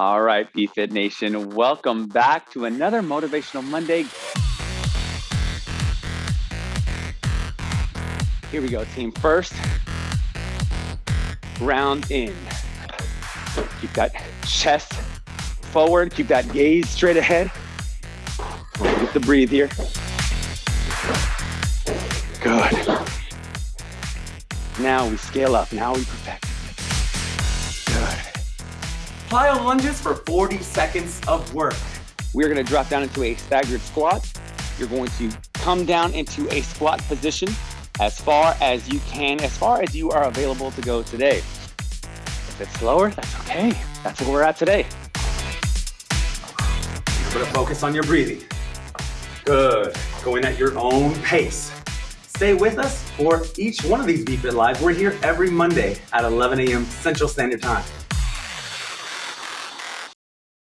All right, BFit Nation, welcome back to another Motivational Monday. Here we go, team. First round in. Keep that chest forward, keep that gaze straight ahead. Get the breathe here. Good. Now we scale up, now we perfect. Plyo lunges for 40 seconds of work. We're gonna drop down into a staggered squat. You're going to come down into a squat position as far as you can, as far as you are available to go today. If it's slower, that's okay. That's where we're at today. You're gonna focus on your breathing. Good. Going at your own pace. Stay with us for each one of these BFit Lives. We're here every Monday at 11 a.m. Central Standard Time.